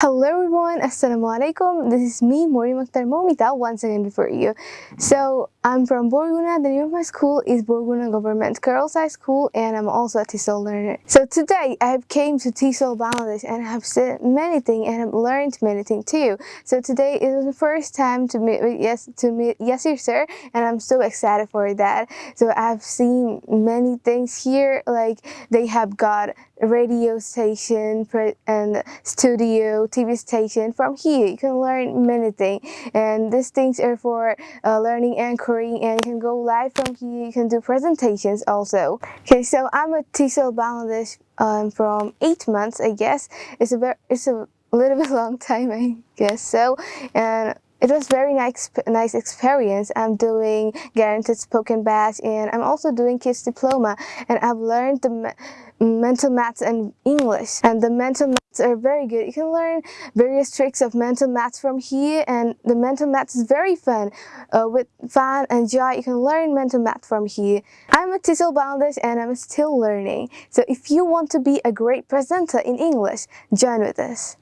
Hello everyone, Assalamualaikum. This is me, Mori Mokhtar Momita, once again for you. So, I'm from Borguna. The name of my school is Borguna Government Girls High School and I'm also a TESOL learner. So today, I have came to TESOL Bangladesh and I have seen many things and I've learned many things too. So today is the first time to meet yes to meet Yasir sir and I'm so excited for that. So I've seen many things here like they have got radio station and studio TV station. From here you can learn many things. And these things are for uh, learning anchoring and you can go live from here. You can do presentations also. Okay so I'm a TESOL Bangladesh um, from eight months I guess. It's a very it's a little bit long time I guess so. And it was very nice nice experience. I'm doing guaranteed spoken batch and I'm also doing kids diploma and I've learned the mental maths and English and the mental maths are very good. You can learn various tricks of mental maths from here and the mental maths is very fun. Uh, with fun and joy you can learn mental math from here. I'm a TESOL Bangladesh and I'm still learning. So if you want to be a great presenter in English, join with us.